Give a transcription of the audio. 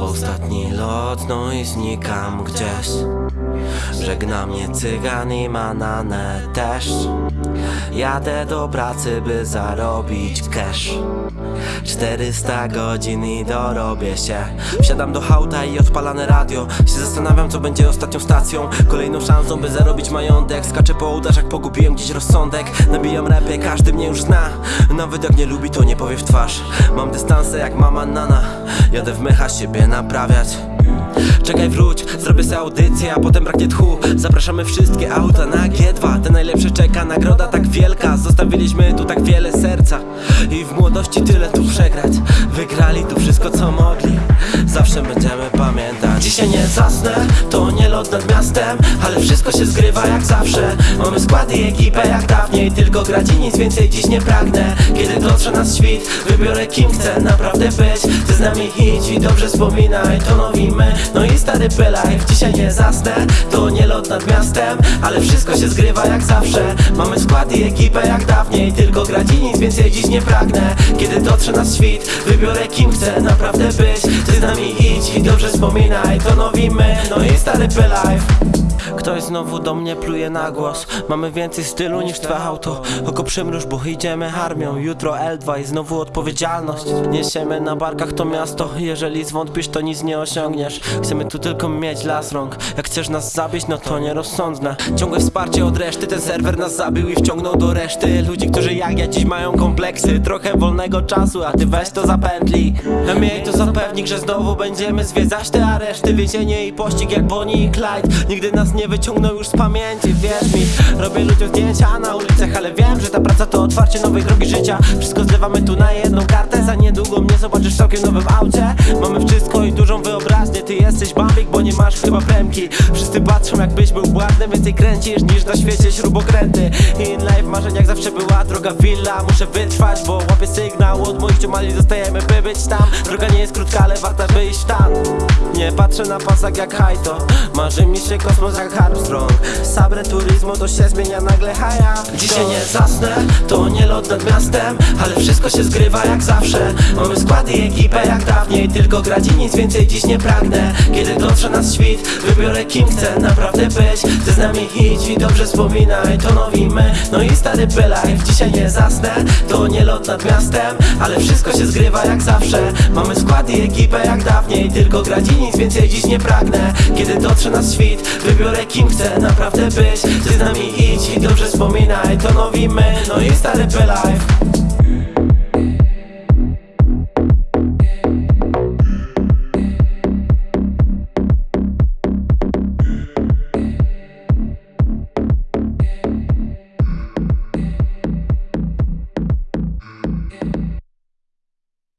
Ostatni lot, no i znikam gdzieś Żegna mnie cygan i manane też. Jadę do pracy, by zarobić cash. 400 godzin i dorobię się. Wsiadam do hauta i odpalane radio. Się zastanawiam, co będzie ostatnią stacją. Kolejną szansą, by zarobić majątek. Skaczę po udarzach, pogubiłem gdzieś rozsądek. Nabijam repy, każdy mnie już zna. Nawet jak nie lubi, to nie powie w twarz. Mam dystanse jak mama nana. Jadę w mecha siebie naprawiać Czekaj wróć, zrobię sobie audycję, a potem braknie tchu. Zapraszamy wszystkie auta na G2 Te najlepsze czeka, nagroda tak wielka. Zostawiliśmy tu tak wiele serca I w młodości tyle tu przegrać. Wygrali tu wszystko co mogli. Zawsze będziemy pamiętać. Dzisiaj nie zasnę, to nie lot nad miastem Ale wszystko się zgrywa jak zawsze. Mamy skład i ekipę jak dawniej Tylko grać i nic więcej dziś nie pragnę. Kiedy dotrze nas świt, wybiorę kim chcę naprawdę być. Ty z nami idź i dobrze wspominaj To nowimy, no i stary life Dzisiaj nie zasnę, to nie lot nad miastem Ale wszystko się zgrywa jak zawsze. Mamy skład i ekipę jak dawniej Tylko grać i nic więcej dziś nie pragnę. Kiedy dotrze nas świt, wybiorę kim chcę naprawdę być. Ty z nami idź i dobrze wspominaj To nowimy, no i stary life Ktoś znowu do mnie pluje na głos. Mamy więcej stylu niż twoje auto. Oko przymruż, bo idziemy armią. Jutro L2 i znowu odpowiedzialność. Niesiemy na barkach to miasto. Jeżeli zwątpisz to nic nie osiągniesz. Chcemy tu tylko mieć las rąk. Jak chcesz nas zabić no to nierozsądne. Ciągłe wsparcie od reszty. Ten serwer nas zabił i wciągnął do reszty. Ludzi, którzy jak ja dziś mają kompleksy. Trochę wolnego czasu, a ty weź to zapętli. Miej to zapewnik, że znowu będziemy zwiedzać te areszty Więzienie i pościg jak Bonnie i Clyde. Nigdy nas nie wyciągnął już z pamięci, wierz mi. Robię ludziom zdjęcia na ulicach, ale wiem, że ta praca to otwarcie nowej drogi życia. Wszystko zlewamy tu na jedną kartę Za niedługo mnie zobaczysz w całkiem nowym aucie. Mamy wszystko i dużą wyobraźnię Ty jesteś bambik, bo nie masz chyba premki Wszyscy patrzą jakbyś był błędny Więcej kręcisz niż na świecie śrubokręty. In life marzeń jak zawsze była droga willa Muszę wytrwać, bo łapię sygnał Od moich ciumali zostajemy by być tam. Droga nie jest krótka, ale warta by iść tam Nie patrzę na pasak jak hajto. Marzy mi się kosmos jak Armstrong Sabre to się zmienia nagle haja Dzisiaj nie zasnę, to nie lot nad miastem Ale wszystko się zgrywa jak zawsze. Mamy skład i ekipę jak dawniej Tylko grać i nic więcej dziś nie pragnę. Kiedy dotrze nas świt, wybiorę kim chcę naprawdę być. Ty z nami idź i dobrze wspominaj To nowimy, no i stary life Dzisiaj nie zasnę, to nie lot nad miastem Ale wszystko się zgrywa jak zawsze. Mamy skład i ekipę jak dawniej Tylko grać i nic więcej dziś nie pragnę. Kiedy dotrze nas świt, wybiorę kim chcę naprawdę być. Ty z nami idź i dobrze wspominaj. To nowimy, no i stary life